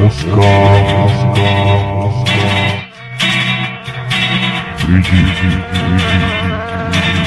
Москва. Приди, приди, приди.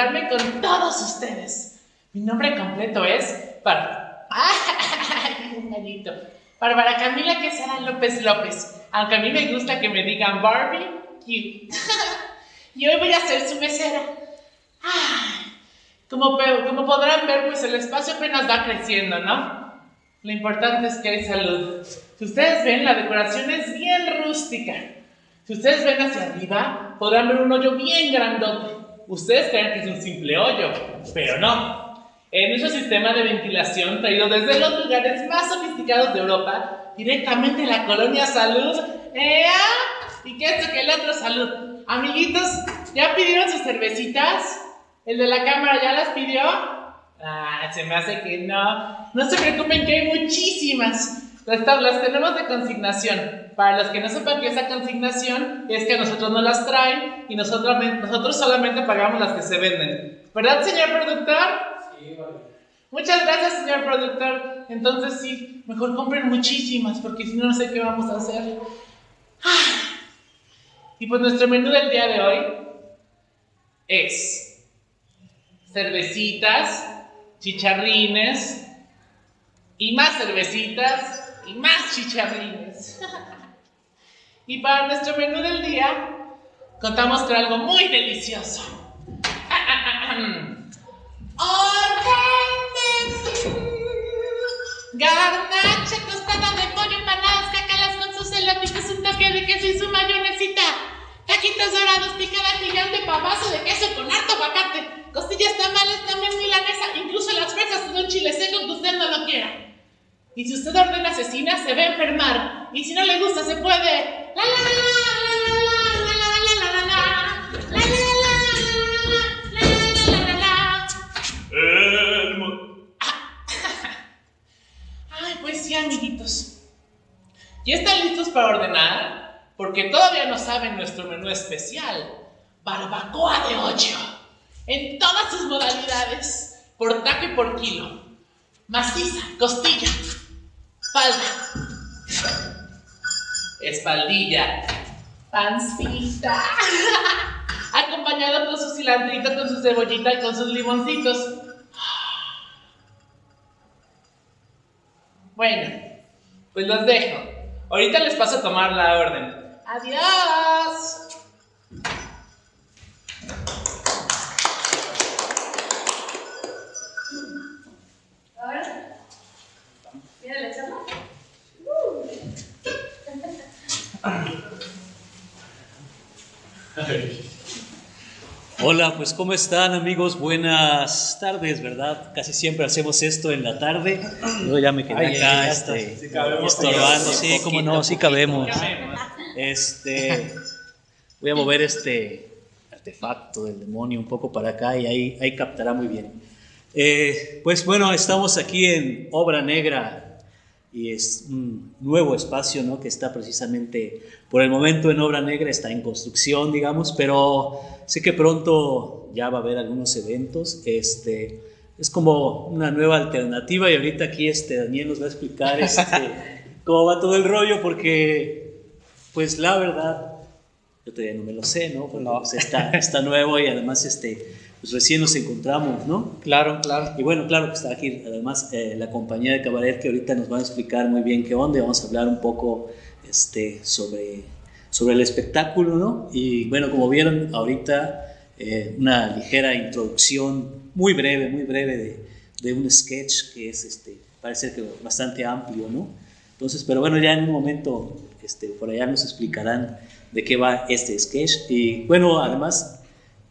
Presentarme con todos ustedes. Mi nombre completo es Bárbara. Bárbara Camila Quesada López López. Aunque a mí me gusta que me digan Barbie, cute. y hoy voy a ser su mesera. Como, como podrán ver, pues el espacio apenas va creciendo, ¿no? Lo importante es que hay salud. Si ustedes ven, la decoración es bien rústica. Si ustedes ven hacia arriba, podrán ver un hoyo bien grandote. Ustedes creen que es un simple hoyo, pero no. Es nuestro sistema de ventilación traído desde los lugares más sofisticados de Europa, directamente la colonia Salud. ¡Ea! ¿Y qué esto que el otro Salud? Amiguitos, ¿ya pidieron sus cervecitas? ¿El de la cámara ya las pidió? Ah, se me hace que no. No se preocupen que hay muchísimas. Las, las tenemos de consignación. Para los que no sepan que esa consignación es que nosotros no las traen y nosotros, nosotros solamente pagamos las que se venden. ¿Verdad, señor productor? Sí, vale. Muchas gracias, señor productor. Entonces sí, mejor compren muchísimas porque si no, no sé qué vamos a hacer. Ah. Y pues nuestro menú del día de hoy es cervecitas, chicharrines y más cervecitas y más chicharrines. y para nuestro menú del día contamos con algo muy delicioso. Garnacha tostada de pollo, empanadas, cacalas con sus elotitos, un toque de queso y su mayonesita. Taquitos dorados, picada gigante, papazo de queso con harto aguacate. Costillas tamales, también milanesa, incluso las fresas de un chile seco que usted no lo quiera. Y si usted ordena asesina, se va a enfermar. Y si no le gusta, se puede. ¡La, la la la la la la la la la la la la la la la la la. El mo. Ah, Ay, pues sí, amiguitos. ¿Ya están listos para ordenar? Porque todavía no saben nuestro menú especial. Barbacoa de ocho. En todas sus modalidades. Por taco y por kilo. Maciza, costilla, falda, espaldilla, pancita. Acompañado con su cilantrito, con su cebollita y con sus limoncitos. Bueno, Pues los dejo. Ahorita les paso a tomar la orden. Adiós. Ahora, mira la charla. Hola, pues ¿cómo están amigos? Buenas tardes, ¿verdad? Casi siempre hacemos esto en la tarde. Yo ya me quedé Ay, acá ya este, Sí estorbando, sí, cómo no, sí cabemos. Este, voy a mover este artefacto del demonio un poco para acá y ahí, ahí captará muy bien. Eh, pues bueno, estamos aquí en Obra Negra y es un nuevo espacio ¿no? que está precisamente por el momento en Obra Negra, está en construcción, digamos, pero sé que pronto ya va a haber algunos eventos. Este, es como una nueva alternativa y ahorita aquí este, Daniel nos va a explicar este, cómo va todo el rollo porque, pues la verdad, yo todavía no me lo sé, ¿no? Porque, pues, está, está nuevo y además este, pues recién nos encontramos, ¿no? Claro, claro. Y bueno, claro que está aquí además eh, la compañía de Cabaret que ahorita nos van a explicar muy bien qué onda y vamos a hablar un poco este, sobre, sobre el espectáculo, ¿no? Y bueno, como vieron ahorita, eh, una ligera introducción muy breve, muy breve de, de un sketch que es, este, parece que bastante amplio, ¿no? Entonces, pero bueno, ya en un momento este, por allá nos explicarán de qué va este sketch. Y bueno, además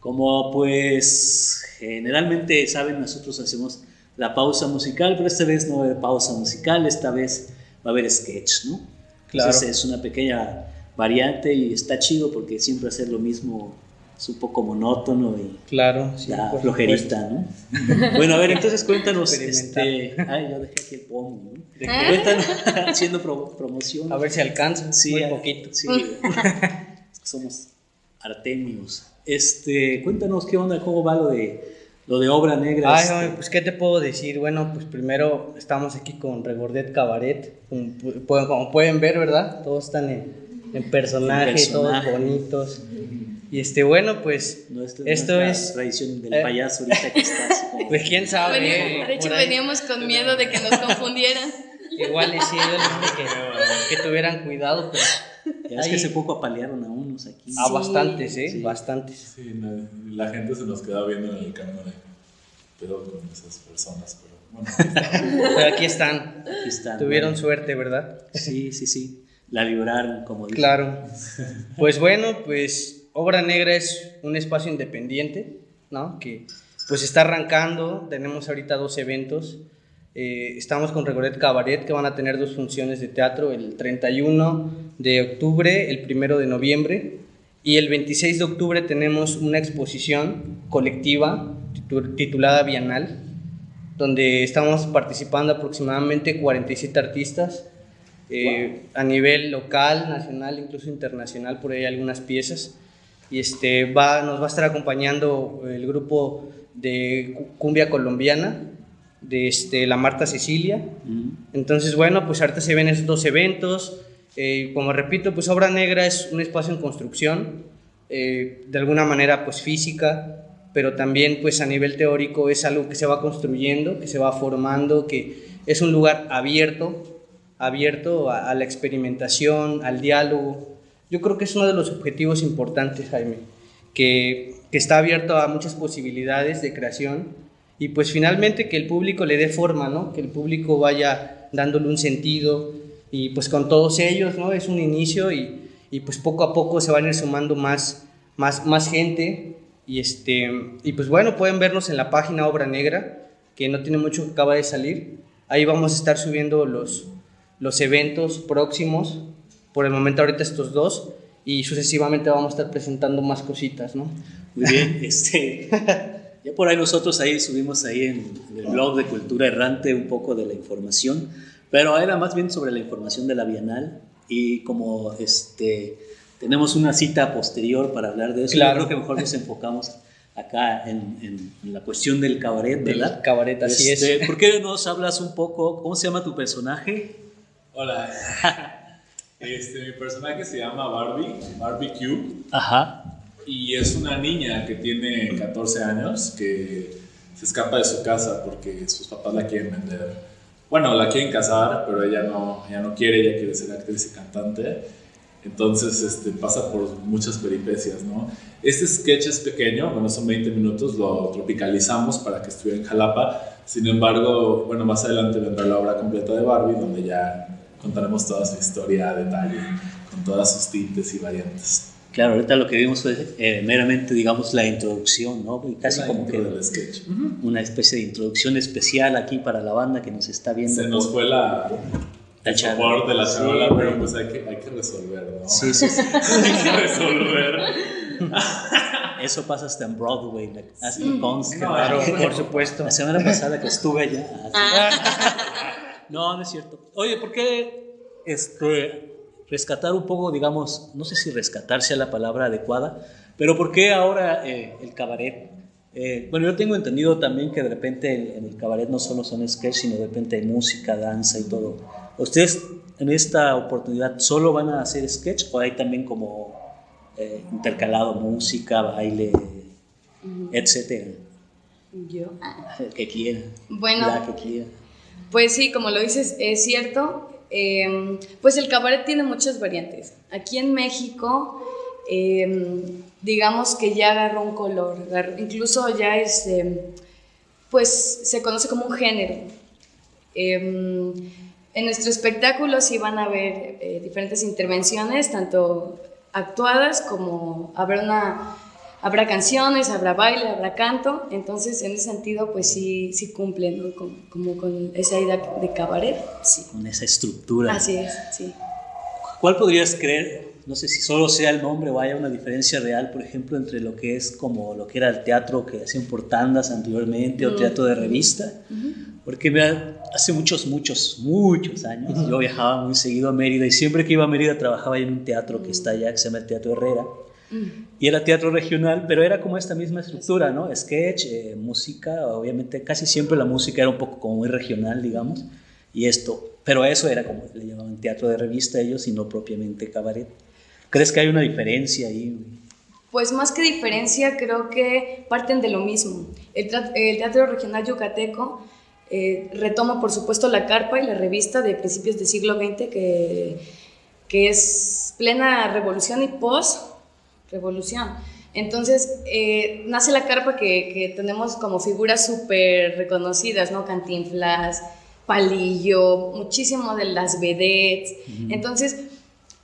como pues generalmente saben, nosotros hacemos la pausa musical, pero esta vez no va a haber pausa musical, esta vez va a haber sketch, ¿no? Claro. Entonces es una pequeña variante y está chido porque siempre hacer lo mismo es un poco monótono y Claro, sí. la flojerita, ¿no? Bueno, a ver, entonces cuéntanos, Experimentar. este, ay, yo dejé aquí el pomo, ¿no? ¿De qué? Cuéntanos, haciendo pro- promoción. A ver si alcanza. Sí, muy poquito. Sí, somos artemios. Este, cuéntanos qué onda, cómo va lo de lo de obra negra. Ay, este. ay, pues qué te puedo decir. Bueno, pues primero estamos aquí con Regordet Cabaret. Como, como pueden ver, ¿verdad? Todos están en, en personaje, En personaje. todos bonitos. Y este, bueno, pues No, esto, esto la es- tradición del eh. payaso ahorita que está así como- Pues quién sabe. Vení- de hecho, veníamos con miedo de que nos confundieran. Igual y sí, yo les dije que, que tuvieran cuidado, pero Ya es ahí- que hace poco apalearon a aquí. a bastantes, ¿eh? Sí. Bastantes. Sí, no, la gente se nos queda viendo en el camino de pero con esas personas, pero bueno. Pero aquí están. Aquí están, Tuvieron bueno. suerte, ¿verdad? Sí, sí, sí. La libraron, como dicen. Claro. Pues bueno, pues Obra Negra es un espacio independiente, ¿no? Que pues está arrancando, tenemos ahorita dos eventos. Eh, estamos con Regoret Cabaret, que van a tener dos funciones de teatro, el 31 de octubre, el 1 de noviembre, y el 26 de octubre tenemos una exposición colectiva titu- titulada Bienal, donde estamos participando aproximadamente 47 artistas eh, a nivel local, nacional, incluso internacional, por ahí algunas piezas. Y este, va, nos va a estar acompañando el grupo de cu- cumbia colombiana, de este, la Marta Cecilia. Entonces, bueno, pues ahorita se ven esos dos eventos. Eh, como repito, pues Obra Negra es un espacio en construcción, eh, de alguna manera pues física, pero también pues a nivel teórico es algo que se va construyendo, que se va formando, que es un lugar abierto, abierto a, a la experimentación, al diálogo. Yo creo que es uno de los objetivos importantes, Jaime, que, que está abierto a muchas posibilidades de creación y pues finalmente que el público le dé forma, ¿no? Que el público vaya dándole un sentido y pues con todos ellos, ¿no? Es un inicio y, y pues poco a poco se van a ir sumando más, más, más gente y este y pues bueno, pueden vernos en la página Obra Negra, que no tiene mucho que acaba de salir. Ahí vamos a estar subiendo los, los eventos próximos, por el momento ahorita estos dos, y sucesivamente vamos a estar presentando más cositas, ¿no? Muy bien, este, ya por ahí nosotros ahí subimos ahí en, en el blog de Cultura Errante un poco de la información, pero era más bien sobre la información de la Bienal y como este, tenemos una cita posterior para hablar de eso, Claro. yo creo que mejor nos enfocamos acá en, en- en la cuestión del cabaret, Del ¿verdad? cabaret, así Este, es. ¿Por qué nos hablas un poco, cómo se llama tu personaje? Hola. Este, mi personaje se llama Barbie, Barbie Q, Ajá. Y es una niña que tiene 14 años que se escapa de su casa porque sus papás la quieren vender bueno, la quieren casar, pero ella no, ella no quiere, ella quiere ser actriz y cantante. Entonces este, pasa por muchas peripecias, ¿no? Este sketch es pequeño, bueno, son 20 minutos, lo tropicalizamos para que estuviera en Jalapa. Sin embargo, bueno, más adelante vendrá la obra completa de Barbie, donde ya contaremos toda su historia a detalle, con todas sus tintes y variantes. Claro, ahorita lo que vimos fue eh, meramente, digamos, la introducción, ¿no? Y casi La como que intro del sketch. una especie de introducción especial aquí para la banda que nos está viendo. Se nos fue la, La el soporte de la Sí, pero pues hay que, hay que resolver, ¿no? Sí, sí, sí. hay que resolver. Eso pasa hasta en Broadway, así Sí. consta. Claro, por supuesto. La semana pasada que estuve allá. así. No, no es cierto. Oye, ¿por qué este, rescatar un poco, digamos, no sé si rescatar sea la palabra adecuada, pero ¿por qué ahora eh, el cabaret? Eh, bueno, yo tengo entendido también que de repente en, el cabaret no solo son sketch, sino de repente hay música, danza y todo. ¿Ustedes en esta oportunidad solo van a hacer sketch o hay también como eh, intercalado música, baile, etcétera? Yo. ah, El que quiera. Bueno. La que quiera. Pues sí, como lo dices, es cierto. Eh, pues el cabaret tiene muchas variantes. Aquí en México, eh, digamos que ya agarró un color, incluso ya es, eh, pues se conoce como un género. En nuestro espectáculo sí van a haber eh, diferentes intervenciones, tanto actuadas como habrá una habrá canciones, habrá baile, habrá canto, entonces en ese sentido pues sí, sí cumplen ¿no? como, como con esa idea de cabaret, sí. Con esa estructura. Así es, sí. ¿Cuál podrías creer? No sé si solo sea el nombre o haya una diferencia real, por ejemplo, entre lo que es como lo que era el teatro que hacían por tandas anteriormente o teatro de revista. Porque mira, hace muchos, muchos, muchos años yo viajaba muy seguido a Mérida y siempre que iba a Mérida trabajaba en un teatro que está allá, que se llama el Teatro Herrera. Y era teatro regional, pero era como esta misma estructura, ¿no? Sketch, eh, música, obviamente casi siempre la música era un poco como muy regional, digamos, y esto, pero eso era como le llamaban teatro de revista ellos y no propiamente cabaret. ¿Crees que hay una diferencia ahí? Pues más que diferencia, creo que parten de lo mismo. El, Teatro Regional Yucateco eh, retoma, por supuesto, la carpa y la revista de principios del siglo XX, que, que es plena revolución y post-revolución. Entonces, eh, nace la carpa que, que tenemos como figuras súper reconocidas, ¿no? Cantinflas, Palillo, muchísimo de las vedettes. Entonces,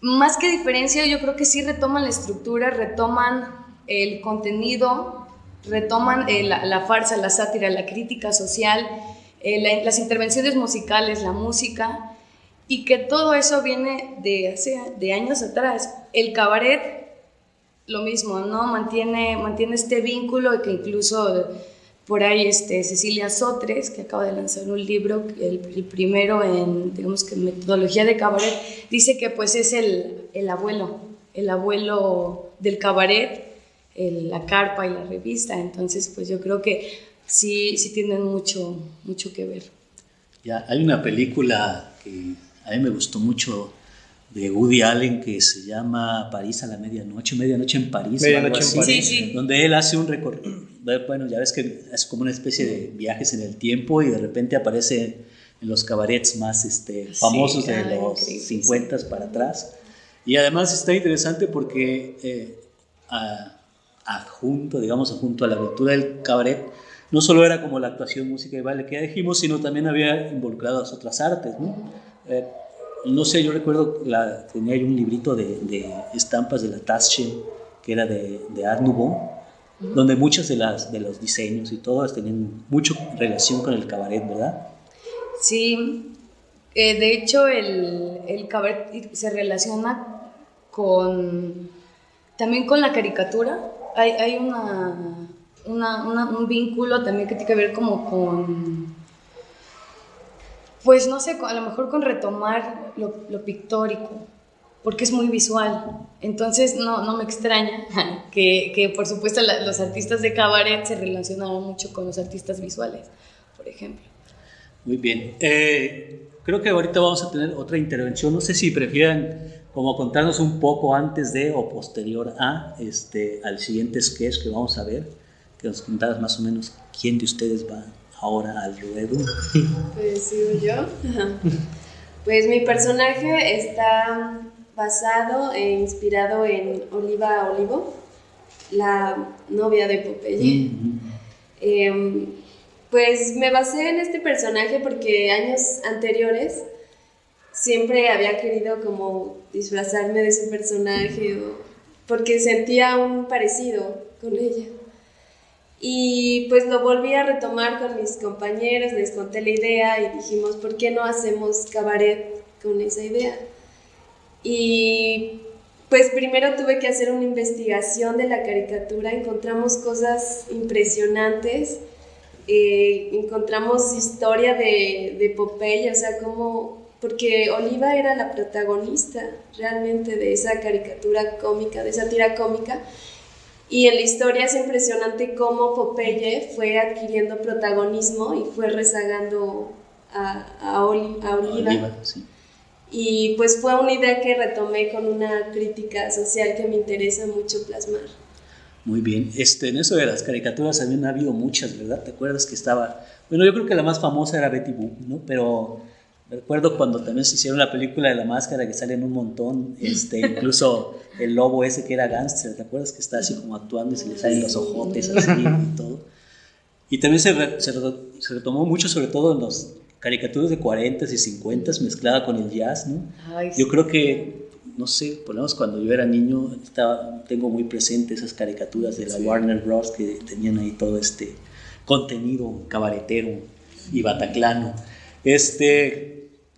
más que diferencia, yo creo que sí retoman la estructura, retoman el contenido, retoman eh, la, la farsa, la sátira, la crítica social, eh, la- las intervenciones musicales, la música, y que todo eso viene de hace de años atrás. El cabaret, lo mismo, ¿no? Mantiene, mantiene este vínculo que incluso por ahí este, Cecilia Sotres, que acaba de lanzar un libro, el, primero en, digamos que metodología de cabaret, dice que pues es el, el abuelo, el abuelo del cabaret, la carpa y la revista, entonces pues yo creo que sí, sí tienen mucho, mucho que ver. Ya, hay una película que a mí me gustó mucho de Woody Allen que se llama París a la medianoche, medianoche en París, Medianoche algo en así, París. Sí, sí. donde él hace un recorrido, bueno, ya ves que es como una especie de viajes en el tiempo y de repente aparece en los cabarets más este, famosos de ay, los increíble, 50 para atrás. Y además está interesante porque eh, a- adjunto, digamos, adjunto a la aventura del cabaret, no solo era como la actuación, música y baile que ya dijimos, sino también había involucrado las otras artes, ¿no? Eh, no sé, yo recuerdo, la, tenía yo un librito de, de estampas de la Taschen, que era de, de Art Nouveau, donde muchos de, las, de los diseños y todo tenían mucho relación con el cabaret, ¿verdad? Sí, eh, de hecho el, el cabaret se relaciona con también con la caricatura. Hay, hay una, una- una- un vínculo también que tiene que ver como con, pues no sé, a lo mejor con retomar lo, pictórico, porque es muy visual. Entonces no, no me extraña que, que, por supuesto los artistas de cabaret se relacionaron mucho con los artistas visuales, por ejemplo. Muy bien. Eh, creo que ahorita vamos a tener otra intervención. No sé si prefieran como contarnos un poco antes de o posterior a este al siguiente sketch que vamos a ver, que nos contaras más o menos quién de ustedes va ahora al ruedo. Pues sigo yo. Pues mi personaje está basado e inspirado en Oliva Olivo, la novia de Popeye. Em, pues me basé en este personaje porque años anteriores siempre había querido como disfrazarme de ese personaje o porque sentía un parecido con ella. Y pues lo volví a retomar con mis compañeros, les conté la idea y dijimos, ¿por qué no hacemos cabaret con esa idea? Y pues primero tuve que hacer una investigación de la caricatura, encontramos cosas impresionantes, eh, encontramos historia de, de Popeye, o sea, como, porque Oliva era la protagonista realmente de esa caricatura cómica, de esa tira cómica, y en la historia es impresionante cómo Popeye fue adquiriendo protagonismo y fue rezagando a, a, Oli- a Oliva. Oliva, sí. Y pues fue una idea que retomé con una crítica social que me interesa mucho plasmar. Muy bien. Este, en eso de las caricaturas también ha habido muchas, ¿verdad? ¿Te acuerdas que estaba? Bueno, yo creo que la más famosa era Betty Boop, ¿no? Pero recuerdo cuando también se hicieron la película de la máscara que salen un montón, este, incluso el lobo ese que era gángster, ¿te acuerdas que está así como actuando y se le salen los ojotes así y todo? Y también se, re- se, se retomó mucho, sobre todo en las caricaturas de 40s y 50s, mezclada con el jazz, ¿no? Ay, Yo creo que, no sé, por lo menos cuando yo era niño, estaba, tengo muy presente esas caricaturas de la Warner Bros. que tenían ahí todo este contenido cabaretero y bataclano. Este,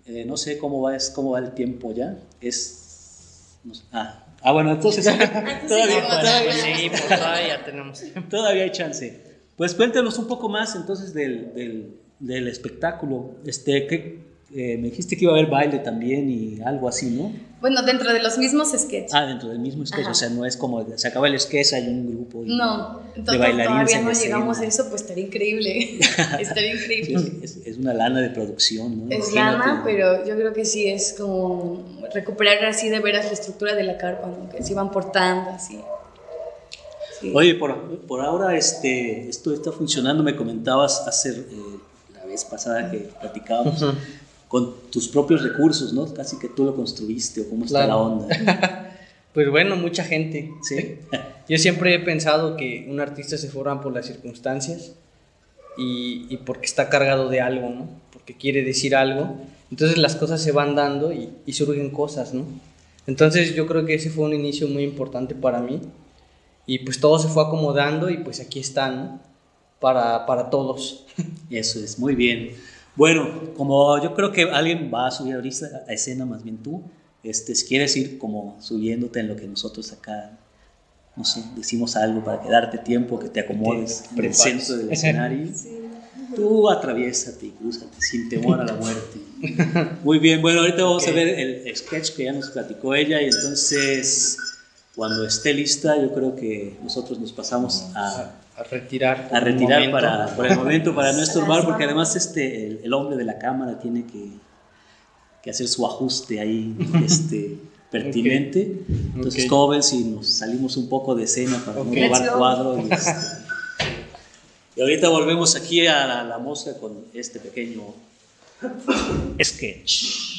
eh, no sé cómo va, es, cómo va el tiempo ya. Es. no sé, ah, ah, bueno, entonces. todavía, todavía- Pues seguimos, todavía tenemos. Todavía hay chance. Pues cuéntanos un poco más entonces del, del, del espectáculo. Este, ¿qué, eh, me dijiste que iba a haber baile también y algo así, ¿no? Bueno, dentro de los mismos sketches. Ah, dentro del mismo sketch, Ajá. o sea, no es como se acaba el sketch, hay un grupo y- No, de bailarines todavía no escena. llegamos a eso, pues estaría increíble. estaría Sí, increíble. es, es una lana de producción, ¿no? Es Imagínate. lana, pero yo creo que sí es como recuperar así de veras la estructura de la carpa, ¿no? que se iban portando así. Sí. Oye, por, por ahora este, esto está funcionando, me comentabas hace eh, la vez pasada que platicábamos, con tus propios recursos, ¿no? Casi que tú lo construiste, o cómo está Claro. la onda. Pues bueno, mucha gente. ¿Sí? Yo siempre he pensado que un artista se forma por las circunstancias y, y porque está cargado de algo, ¿no? Porque quiere decir algo. Entonces las cosas se van dando y, y surgen cosas, ¿no? Entonces yo creo que ese fue un inicio muy importante para mí y pues todo se fue acomodando y pues aquí está, ¿no? Para, para todos. Eso es, muy bien. Bueno, como yo creo que alguien va a subir ahorita a escena, más bien tú, este, si quieres ir como subiéndote en lo que nosotros acá, no sé, decimos algo para que darte tiempo, que te acomodes en el prepares. centro del escenario, tú atraviésate y crúzate sin temor a la muerte. Muy bien, bueno, ahorita vamos a ver el sketch que ya nos platicó ella y entonces cuando esté lista yo creo que nosotros nos pasamos a A retirar. a retirar momento. para, por el momento para no estorbar, porque además este, el, el hombre de la cámara tiene que, que hacer su ajuste ahí este, pertinente. Entonces, Ok. ¿cómo ven si nos salimos un poco de escena para Ok. no robar Let's go. cuadro? Y, este, y ahorita volvemos aquí a la, la mosca con este pequeño sketch.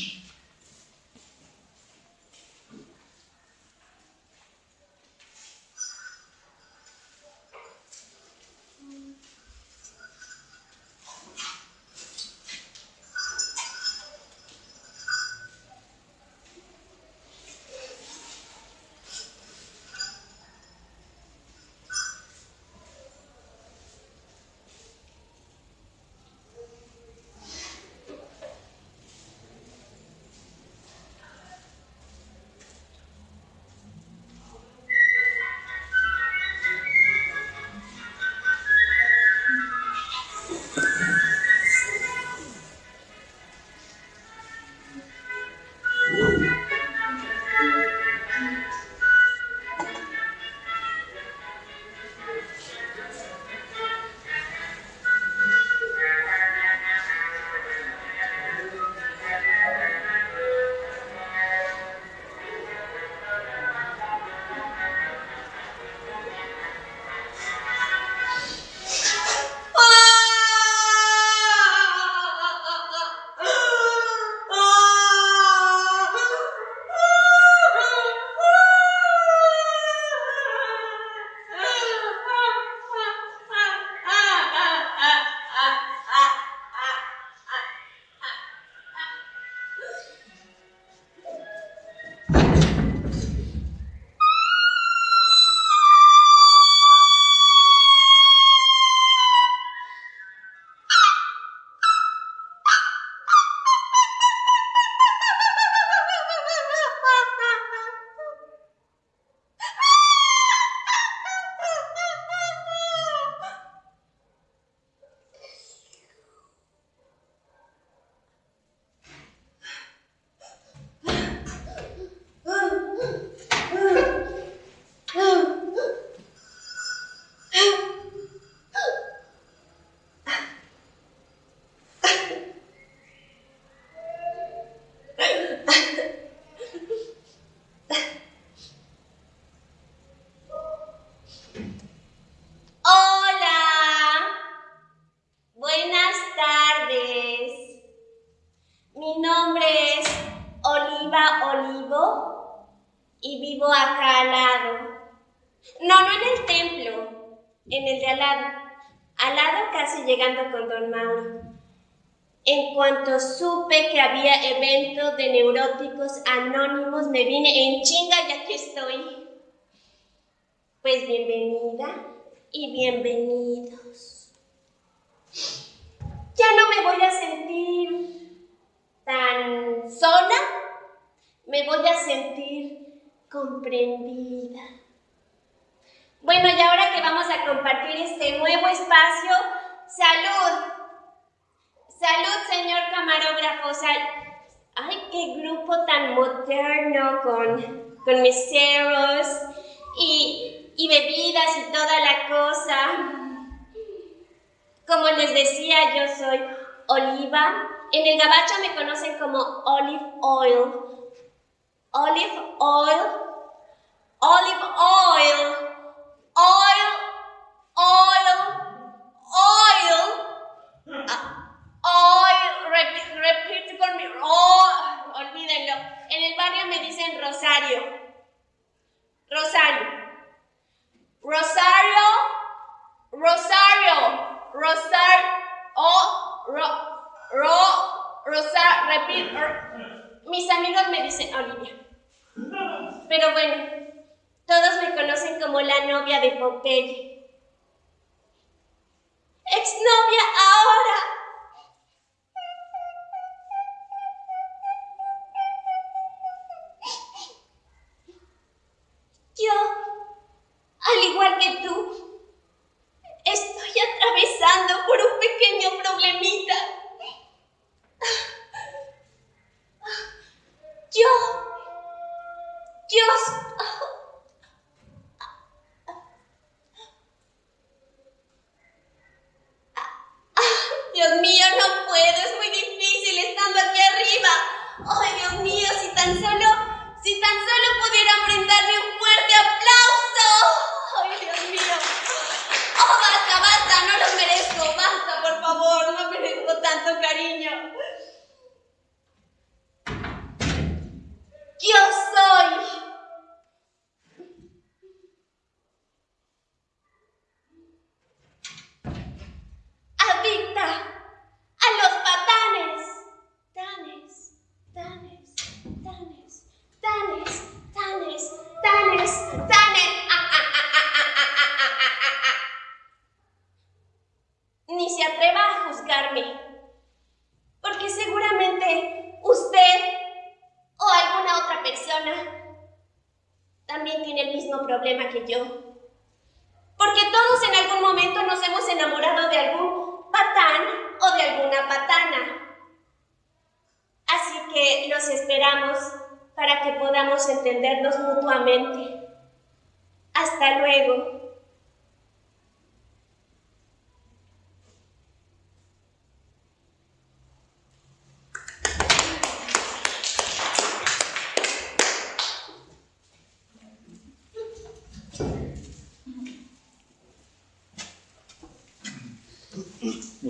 Vivo acá al lado. No, no en el templo, en el de al lado. Al lado casi llegando con Don Mauro. En cuanto supe que había evento de neuróticos anónimos, me vine en chinga y aquí estoy. Pues bienvenida y bienvenidos. Ya no me voy a sentir tan sola, me voy a sentir comprendida. Bueno, y ahora que vamos a compartir este nuevo espacio, salud. Salud, señor camarógrafo. Sal- Ay, qué grupo tan moderno con, con meseros y, y bebidas y toda la cosa. Como les decía, yo soy Oliva. En el gabacho me conocen como Olive Oil. Olive Oil. Olive Oil. Oil. Oil. Oil. Ah, Oil. Repite, conmigo. Oh, olvídenlo. En el barrio me dicen Rosario. Rosario. Rosario. Rosario. Rosario. Oh, ro, ro, Rosario. Repite. Mis amigos me dicen Olivia. Pero bueno, todos me conocen como la novia de Popeye. Exnovia ahora.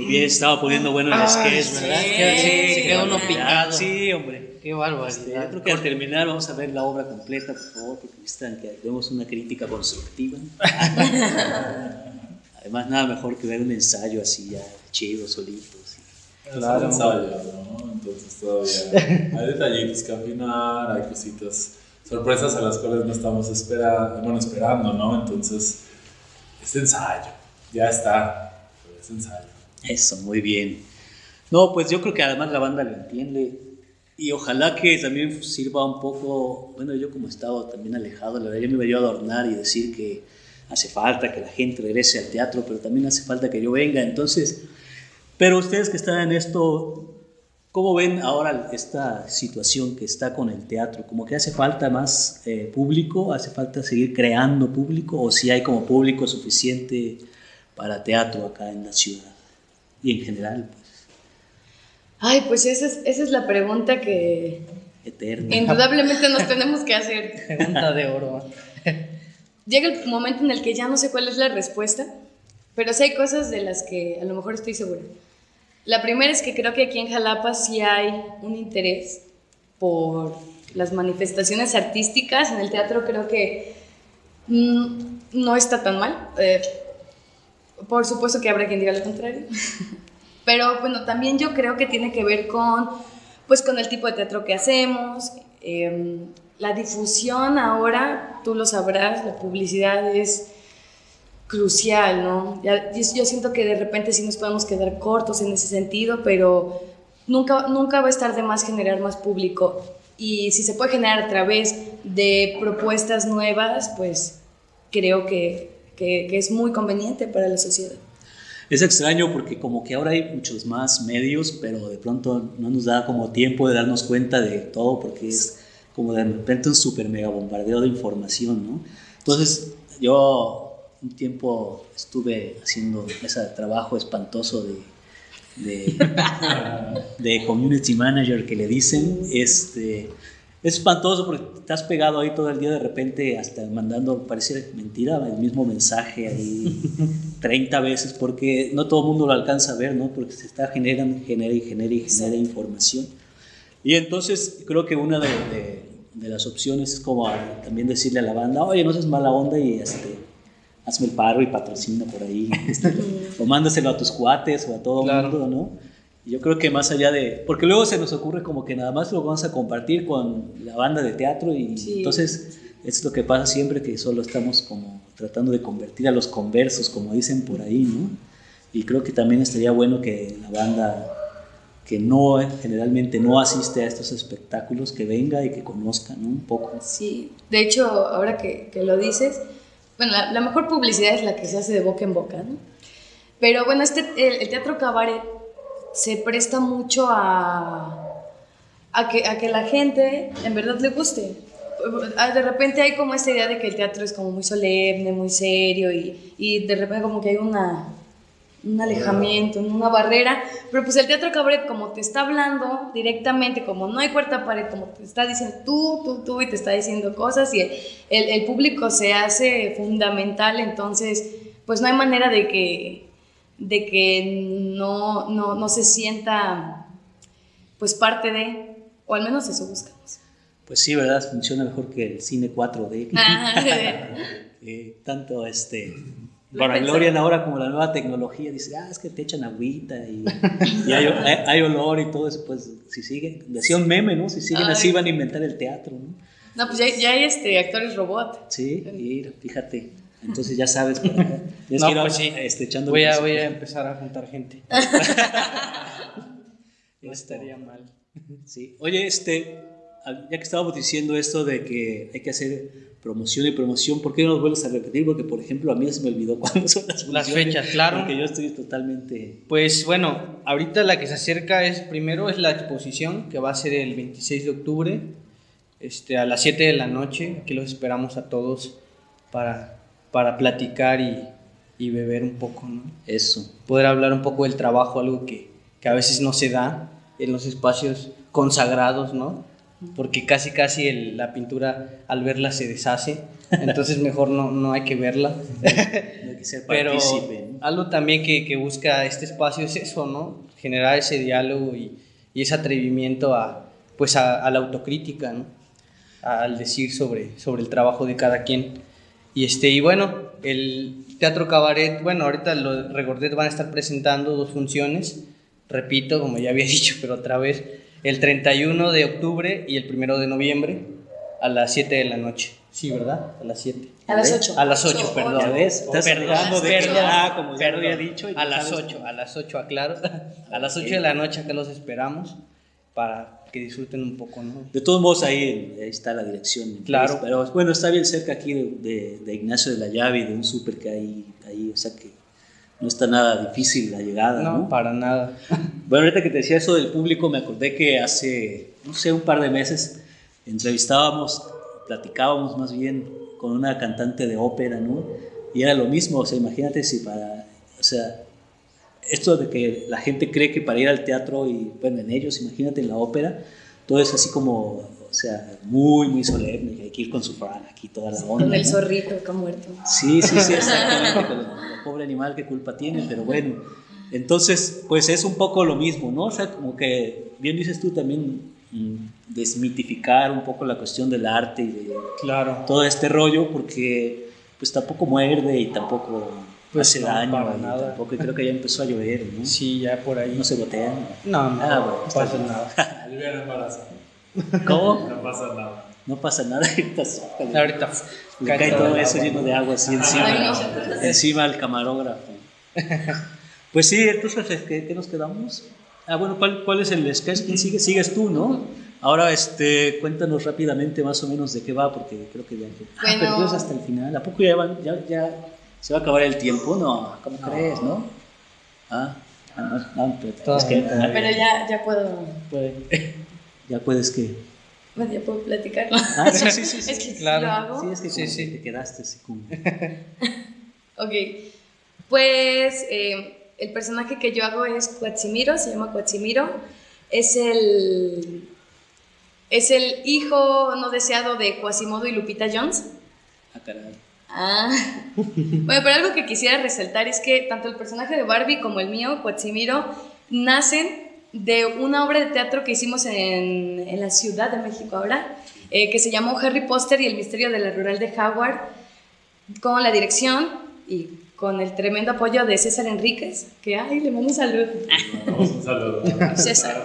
Muy bien, estaba poniendo bueno el sketch, ¿verdad? sí, sí, se quedó uno picado. Sí, hombre. Qué Este, yo barbaridad. creo que al terminar vamos a ver la obra completa, por favor, porque necesitan que demos una crítica constructiva. Además, nada mejor que ver un ensayo así ya chido, solito. sí. Claro. ensayo, ¿no? Entonces todavía hay detallitos que afinar, hay cositas sorpresas a las cuales no estamos espera, bueno, esperando, ¿no? Entonces, es ensayo, ya está, pero es ensayo. Eso, muy bien. No, pues yo creo que además la banda lo entiende y ojalá que también sirva un poco, bueno, yo como he estado también alejado, la verdad, yo me iba a adornar y decir que hace falta que la gente regrese al teatro, pero también hace falta que yo venga, entonces, pero ustedes que están en esto, ¿cómo ven ahora esta situación que está con el teatro? ¿Como que hace falta más eh, público? ¿Hace falta seguir creando público? ¿O si hay como público suficiente para teatro acá en la ciudad? Y en general, pues, Ay, pues esa es, esa es la pregunta que eterna. indudablemente nos tenemos que hacer. Pregunta de oro. Llega el momento en el que ya no sé cuál es la respuesta, pero sí hay cosas de las que a lo mejor estoy segura. La primera es que creo que aquí en Jalapa sí hay un interés por las manifestaciones artísticas. En el teatro creo que mm, no está tan mal. Eh, por supuesto que habrá quien diga lo contrario. Pero bueno, también yo creo que tiene que ver con, pues, con el tipo de teatro que hacemos. eh, la difusión ahora, tú lo sabrás, la publicidad es crucial, ¿no? Yo siento que de repente sí nos podemos quedar cortos en ese sentido, pero nunca, nunca va a estar de más generar más público. Y si se puede generar a través de propuestas nuevas, pues creo que, que- que es muy conveniente para la sociedad. Es extraño porque como que ahora hay muchos más medios, pero de pronto no nos da como tiempo de darnos cuenta de todo porque es como de repente un super mega bombardeo de información, ¿no? Entonces yo un tiempo estuve haciendo ese trabajo espantoso de, de, de community manager que le dicen, este, es espantoso porque estás pegado ahí todo el día de repente hasta mandando, parece mentira, el mismo mensaje ahí 30 veces porque no todo el mundo lo alcanza a ver, ¿no? Porque se está generando, genera y genera y genera información. Y entonces creo que una de, de- de las opciones es como a- también decirle a la banda, oye, no seas mala onda y este, hazme el paro y patrocina por ahí. este, o mándaselo a tus cuates o a todo el Claro. mundo, ¿no? Yo creo que más allá de... Porque luego se nos ocurre como que nada más lo vamos a compartir con la banda de teatro y Sí. entonces es lo que pasa siempre que solo estamos como tratando de convertir a los conversos, como dicen por ahí, ¿no? Y creo que también estaría bueno que la banda que no generalmente no asiste a estos espectáculos que venga y que conozca ¿no? un poco. Sí, de hecho, ahora que, que lo dices, bueno, la, la mejor publicidad es la que se hace de boca en boca, ¿no? Pero bueno, este, el, el teatro cabaret se presta mucho a, a, que, a que la gente en verdad le guste. Ah, De repente hay como esta idea de que el teatro es como muy solemne, muy serio y, y de repente como que hay una, un alejamiento, una barrera, pero pues el teatro cabaret como te está hablando directamente, como no hay cuarta pared, como te está diciendo tú, tú, tú y te está diciendo cosas y el, el- el público se hace fundamental, entonces pues no hay manera de que, de que no, no, no se sienta pues parte de, o al menos eso buscamos. Pues sí, ¿verdad? Funciona mejor que el cine 4D. Ah, Eh, tanto este... Para Glorian ahora como la nueva tecnología dice, ah, es que te echan agüita y, y hay, hay- hay olor y todo eso, pues si siguen, decía un meme, ¿no? Si siguen Ay. así van a inventar el teatro, ¿no? No, pues ya, ya hay este, actores robot. Sí, y fíjate, entonces ya sabes, para- tienes No, que ir pues sí. este, echando Voy a, voy a empezar a juntar gente. No estaría mal. Sí. Oye, este, ya que estábamos diciendo esto de que hay que hacer promoción y promoción, ¿por qué no nos vuelves a repetir? Porque, por ejemplo, a mí se me olvidó cuándo son las Las fechas, claro. Porque yo estoy totalmente... Pues bueno, ahorita la que se acerca es primero es la exposición que va a ser el 26 de octubre este, a las 7 de la noche. Aquí los esperamos a todos para, para platicar y, y beber un poco, ¿no? Eso. Poder hablar un poco del trabajo, algo que, que a veces no se da en los espacios consagrados, ¿no? Porque casi casi el- la pintura al verla se deshace, entonces mejor no, no hay que verla. No hay que ser Pero algo también que, que busca este espacio es eso, ¿no? Generar ese diálogo y, y ese atrevimiento a, pues a, a la autocrítica, ¿no? Al decir sobre, sobre el trabajo de cada quien. Y, este, y bueno, el Teatro Cabaret, bueno, ahorita los Regordet van a estar presentando dos funciones, repito, como ya había dicho, pero otra vez, el 31 de octubre y el 1 de noviembre. a las 7 de la noche. Sí, ¿verdad? A las 7. A las 8. A las 8, perdón. Ves, estás Perdón, de perdón, ya, como ya lo perdón. había dicho. y A las sabes 8, a las 8, aclaro. A las 8 de la noche acá los esperamos para que disfruten un poco, ¿no? De todos modos, ahí, ahí está la dirección. Claro. Pero bueno, está bien cerca aquí de, de- de Ignacio de la Llave y de un súper que hay ahí, o sea que no está nada difícil la llegada, ¿no? No, para nada. Bueno, ahorita que te decía eso del público, me acordé que hace, no sé, un par de meses entrevistábamos, platicábamos más bien con una cantante de ópera, ¿no? Y era lo mismo, o sea, imagínate si para, o sea, esto de que la gente cree que para ir al teatro y, bueno, en ellos, imagínate en la ópera, todo es así como, o sea, muy, muy solemne, que hay que ir con su frac aquí, toda la onda. Con el ¿no? zorrito que ha muerto. Sí, sí, sí, exactamente. pero el pobre animal, qué culpa tiene, pero bueno. Entonces, pues es un poco lo mismo, ¿no? O sea, como que, bien dices tú también, mm, desmitificar un poco la cuestión del arte y de Claro. todo este rollo, porque pues tampoco muerde y tampoco Pues hace no, daño. para nada. Tampoco, y creo que ya empezó a llover, ¿no? Sí, ya por ahí. No se gotean. No, no, Ah, bueno, no pasa nada. Lluvia no embaraza. ¿Cómo? No pasa nada. No pasa nada. ahorita sí. Ahorita Le cae todo el eso agua. lleno de agua así encima, Ay, encima al camarógrafo. Pues sí, entonces, ¿qué, qué nos quedamos? Ah, bueno, ¿cuál, cuál es el sketch? ¿Quién sigue? Sigues tú, ¿no? Ahora, este, cuéntanos rápidamente más o menos de qué va, porque creo que ya... Ah, Bueno. pero tú es hasta el final. ¿A poco ya, van- ya, ya se va a acabar el tiempo? No, ¿cómo crees, no? Ah, ah, no, no, pero es que... Todavía. Pero ya, ya puedo, Ya puedes que... bueno, ya puedo platicar. Ah, sí, sí, sí. sí. Es que Claro. lo hago. Sí, es que Sí, sí. te quedaste así como... Ok, pues eh, el personaje que yo hago es Quatsimiro, se llama Quatsimiro. Es el, es el hijo no deseado de Quasimodo y Lupita Jones. Ah, caray. Ah. Bueno, pero algo que quisiera resaltar es que tanto el personaje de Barbie como el mío, Quatsimiro, nacen de una obra de teatro que hicimos en, en la Ciudad de México ahora, eh, que se llamó Harry Potter y el misterio de la rural de Howard, con la dirección y con el tremendo apoyo de César Enríquez, que ay, le mando un saludo. Vamos, un saludo. César.